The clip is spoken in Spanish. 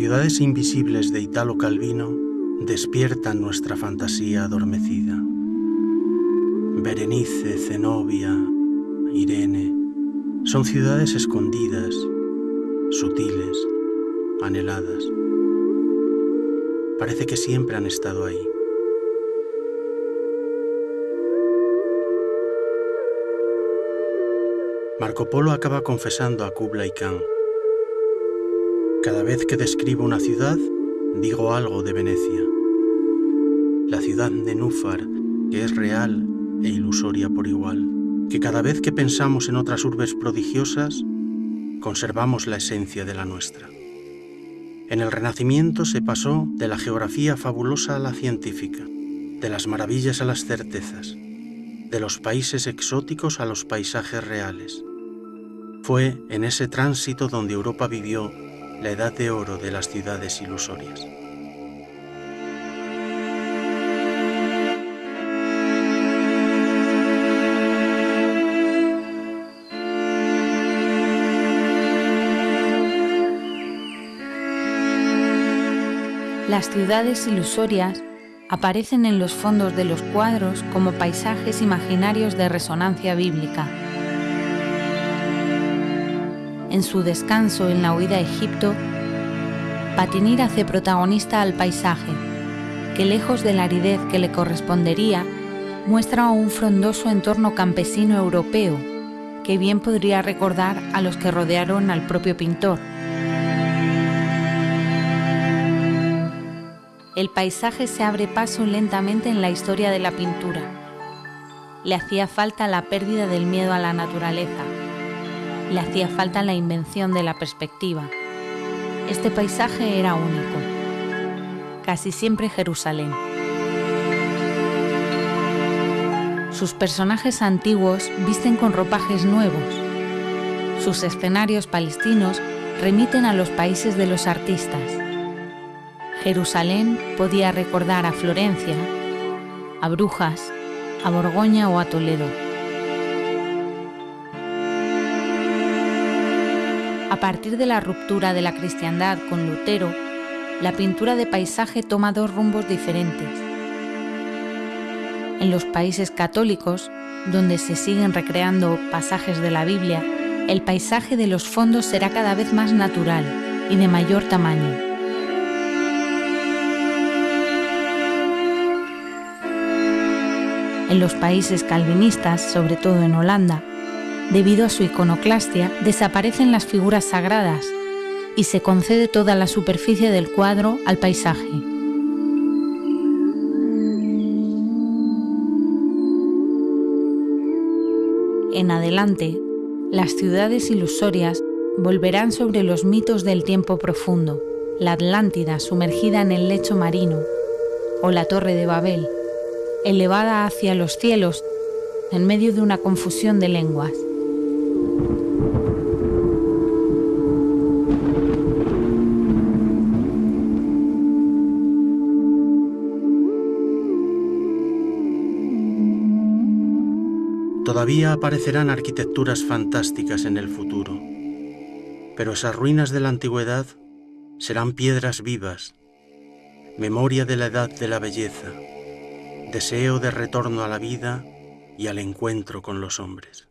Ciudades invisibles de Italo Calvino despiertan nuestra fantasía adormecida. Berenice, Zenobia, Irene, son ciudades escondidas, sutiles, anheladas. Parece que siempre han estado ahí. Marco Polo acaba confesando a Kublai Khan. Cada vez que describo una ciudad, digo algo de Venecia. La ciudad de Núfar, que es real e ilusoria por igual. Que cada vez que pensamos en otras urbes prodigiosas, conservamos la esencia de la nuestra. En el Renacimiento se pasó de la geografía fabulosa a la científica, de las maravillas a las certezas, de los países exóticos a los paisajes reales. Fue en ese tránsito donde Europa vivió la edad de oro de las ciudades ilusorias. Las ciudades ilusorias aparecen en los fondos de los cuadros como paisajes imaginarios de resonancia bíblica en su descanso en la huida a Egipto, Patinir hace protagonista al paisaje, que lejos de la aridez que le correspondería, muestra un frondoso entorno campesino europeo, que bien podría recordar a los que rodearon al propio pintor. El paisaje se abre paso lentamente en la historia de la pintura. Le hacía falta la pérdida del miedo a la naturaleza, le hacía falta la invención de la perspectiva. Este paisaje era único, casi siempre Jerusalén. Sus personajes antiguos visten con ropajes nuevos. Sus escenarios palestinos remiten a los países de los artistas. Jerusalén podía recordar a Florencia, a Brujas, a Borgoña o a Toledo. A partir de la ruptura de la cristiandad con Lutero, la pintura de paisaje toma dos rumbos diferentes. En los países católicos, donde se siguen recreando pasajes de la Biblia, el paisaje de los fondos será cada vez más natural y de mayor tamaño. En los países calvinistas, sobre todo en Holanda, debido a su iconoclastia, desaparecen las figuras sagradas y se concede toda la superficie del cuadro al paisaje. En adelante, las ciudades ilusorias volverán sobre los mitos del tiempo profundo, la Atlántida sumergida en el lecho marino, o la Torre de Babel, elevada hacia los cielos en medio de una confusión de lenguas. Todavía aparecerán arquitecturas fantásticas en el futuro, pero esas ruinas de la antigüedad serán piedras vivas, memoria de la edad de la belleza, deseo de retorno a la vida y al encuentro con los hombres.